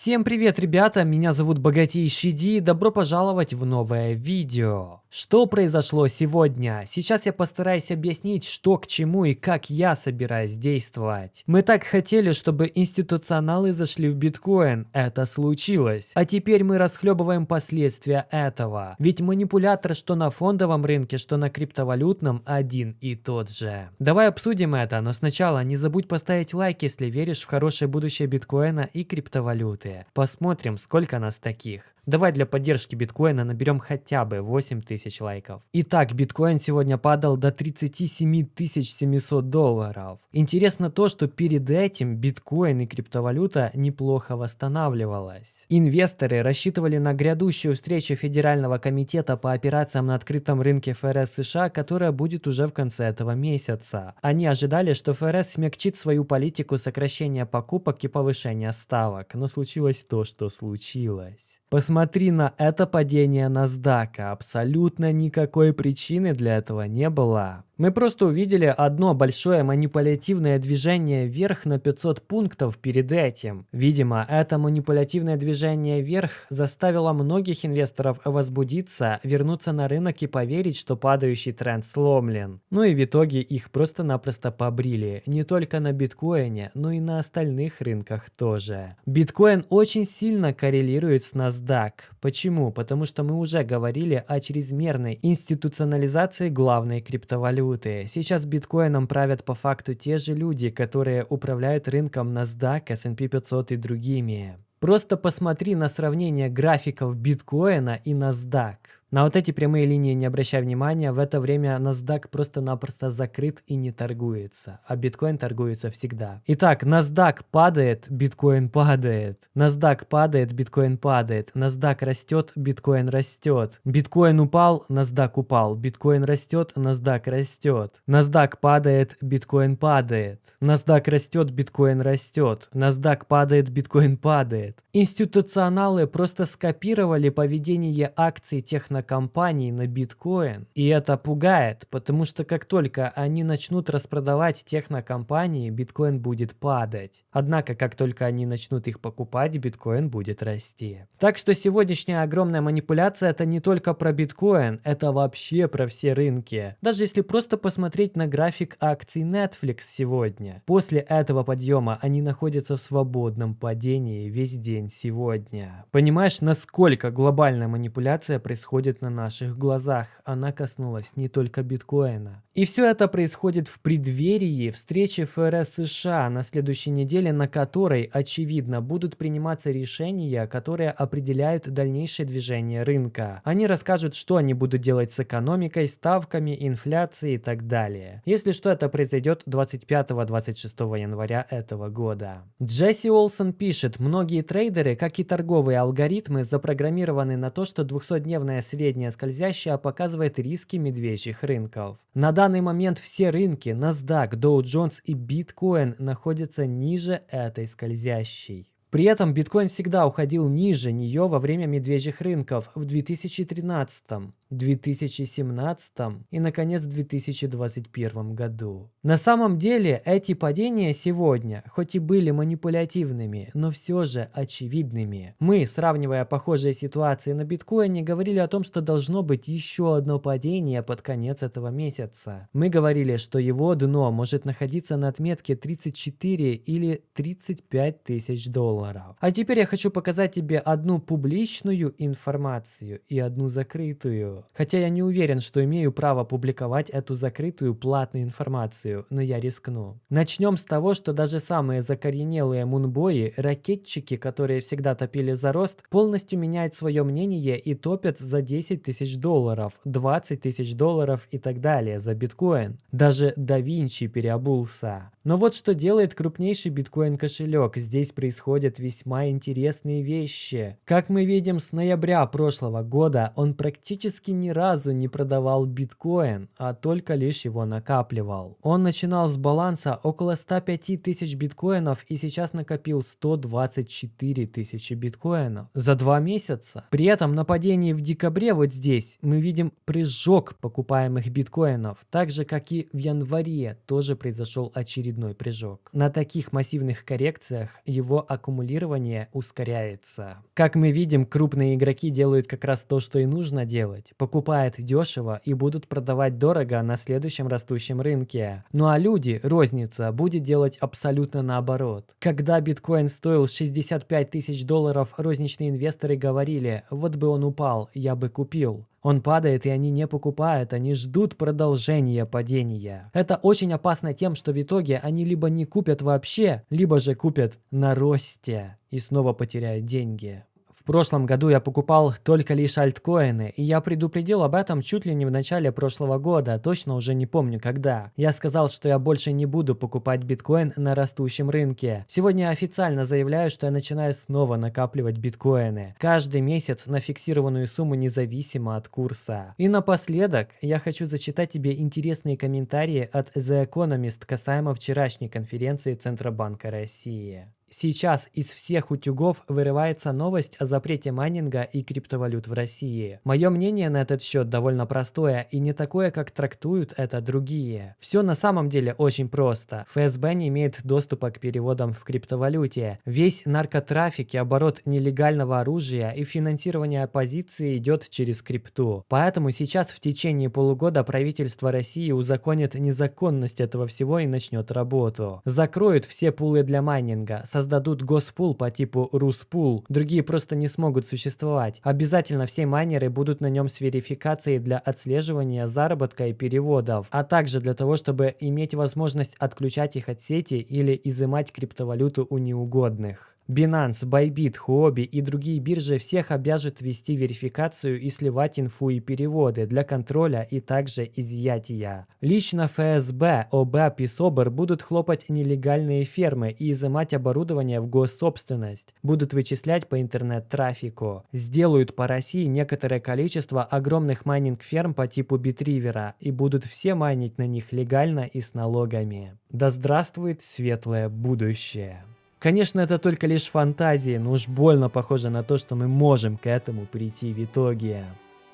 Всем привет, ребята! Меня зовут Богатейший Ди и добро пожаловать в новое видео. Что произошло сегодня? Сейчас я постараюсь объяснить, что к чему и как я собираюсь действовать. Мы так хотели, чтобы институционалы зашли в биткоин. Это случилось. А теперь мы расхлебываем последствия этого. Ведь манипулятор что на фондовом рынке, что на криптовалютном один и тот же. Давай обсудим это, но сначала не забудь поставить лайк, если веришь в хорошее будущее биткоина и криптовалют минуты. Посмотрим, сколько нас таких. Давай для поддержки биткоина наберем хотя бы 8000 лайков. Итак, биткоин сегодня падал до 37 700 долларов. Интересно то, что перед этим биткоин и криптовалюта неплохо восстанавливалась. Инвесторы рассчитывали на грядущую встречу Федерального комитета по операциям на открытом рынке ФРС США, которая будет уже в конце этого месяца. Они ожидали, что ФРС смягчит свою политику сокращения покупок и повышения ставок, но случилось то, что случилось. Посмотри на это падение NASDAQ. Абсолютно никакой причины для этого не было. Мы просто увидели одно большое манипулятивное движение вверх на 500 пунктов перед этим. Видимо, это манипулятивное движение вверх заставило многих инвесторов возбудиться, вернуться на рынок и поверить, что падающий тренд сломлен. Ну и в итоге их просто-напросто побрили. Не только на биткоине, но и на остальных рынках тоже. Биткоин очень сильно коррелирует с NASDAQ. Почему? Потому что мы уже говорили о чрезмерной институционализации главной криптовалюты валюты. Сейчас биткоином правят по факту те же люди, которые управляют рынком NASDAQ, S&P 500 и другими. Просто посмотри на сравнение графиков биткоина и NASDAQ. На вот эти прямые линии не обращай внимания, в это время NASDAQ просто-напросто закрыт и не торгуется, а биткоин торгуется всегда. Итак, NASDAQ падает, биткоин падает. NASDAQ падает, биткоин падает. NASDAQ растет, биткоин растет. Биткоин упал, NASDAQ упал. Биткоин растет, NASDAQ растет. NASDAQ падает, биткоин падает. NASDAQ растет, биткоин растет. NASDAQ падает, биткоин падает. Институционалы просто скопировали поведение акций технологий компаний на биткоин. И это пугает, потому что как только они начнут распродавать технокомпании, биткоин будет падать. Однако, как только они начнут их покупать, биткоин будет расти. Так что сегодняшняя огромная манипуляция это не только про биткоин, это вообще про все рынки. Даже если просто посмотреть на график акций Netflix сегодня. После этого подъема они находятся в свободном падении весь день сегодня. Понимаешь, насколько глобальная манипуляция происходит происходит на наших глазах. Она коснулась не только биткоина. И все это происходит в преддверии встречи ФРС США на следующей неделе, на которой, очевидно, будут приниматься решения, которые определяют дальнейшее движение рынка. Они расскажут, что они будут делать с экономикой, ставками, инфляцией и так далее. Если что, это произойдет 25-26 января этого года. Джесси Олсон пишет, многие трейдеры, как и торговые алгоритмы, запрограммированы на то, что 200-дневная средняя скользящая показывает риски медвежьих рынков. На данный момент все рынки NASDAQ, Dow Jones и Bitcoin находятся ниже этой скользящей. При этом биткоин всегда уходил ниже нее во время медвежьих рынков в 2013, 2017 и, наконец, 2021 году. На самом деле, эти падения сегодня, хоть и были манипулятивными, но все же очевидными. Мы, сравнивая похожие ситуации на биткоине, говорили о том, что должно быть еще одно падение под конец этого месяца. Мы говорили, что его дно может находиться на отметке 34 или 35 тысяч долларов долларов. А теперь я хочу показать тебе одну публичную информацию и одну закрытую. Хотя я не уверен, что имею право публиковать эту закрытую платную информацию, но я рискну. Начнем с того, что даже самые закоренелые мунбои, ракетчики, которые всегда топили за рост, полностью меняют свое мнение и топят за 10 тысяч долларов, 20 тысяч долларов и так далее за биткоин. Даже да Винчи переобулся. Но вот что делает крупнейший биткоин кошелек. Здесь происходит происходят весьма интересные вещи. Как мы видим, с ноября прошлого года он практически ни разу не продавал биткоин, а только лишь его накапливал. Он начинал с баланса около 105 тысяч биткоинов и сейчас накопил 124 тысячи биткоинов за два месяца. При этом на падении в декабре вот здесь мы видим прыжок покупаемых биткоинов, так же как и в январе тоже произошел очередной прыжок. На таких массивных коррекциях его аккумуляция аккумулирование ускоряется. Как мы видим, крупные игроки делают как раз то, что и нужно делать. Покупают дешево и будут продавать дорого на следующем растущем рынке. Ну а люди, розница, будет делать абсолютно наоборот. Когда биткоин стоил 65 тысяч долларов, розничные инвесторы говорили, вот бы он упал, я бы купил. Он падает, и они не покупают, они ждут продолжения падения. Это очень опасно тем, что в итоге они либо не купят вообще, либо же купят на росте и снова потеряют деньги. В прошлом году я покупал только лишь альткоины, и я предупредил об этом чуть ли не в начале прошлого года, точно уже не помню когда. Я сказал, что я больше не буду покупать биткоин на растущем рынке. Сегодня я официально заявляю, что я начинаю снова накапливать биткоины. Каждый месяц на фиксированную сумму независимо от курса. И напоследок я хочу зачитать тебе интересные комментарии от The Economist касаемо вчерашней конференции Центробанка России. Сейчас из всех утюгов вырывается новость о запрете майнинга и криптовалют в России. Мое мнение на этот счет довольно простое и не такое, как трактуют это другие. Все на самом деле очень просто. ФСБ не имеет доступа к переводам в криптовалюте. Весь наркотрафик и оборот нелегального оружия и финансирование оппозиции идет через крипту. Поэтому сейчас в течение полугода правительство России узаконит незаконность этого всего и начнет работу. Закроют все пулы для майнинга, создадут госпул по типу Руспул, другие просто не смогут существовать. Обязательно все майнеры будут на нем с верификацией для отслеживания заработка и переводов, а также для того, чтобы иметь возможность отключать их от сети или изымать криптовалюту у неугодных. Binance, Bybit, Huobi и другие биржи всех обяжут вести верификацию и сливать инфу и переводы для контроля и также изъятия. Лично ФСБ, ОБЭП и СОБР будут хлопать нелегальные фермы и изымать оборудование в госсобственность, будут вычислять по интернет-трафику, сделают по России некоторое количество огромных майнинг-ферм по типу BitRiver а и будут все майнить на них легально и с налогами. Да здравствует светлое будущее! Конечно, это только лишь фантазии, но уж больно похоже на то, что мы можем к этому прийти в итоге.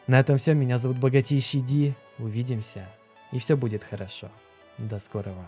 На этом все. Меня зовут Богатейший Ди. Увидимся. И все будет хорошо. До скорого.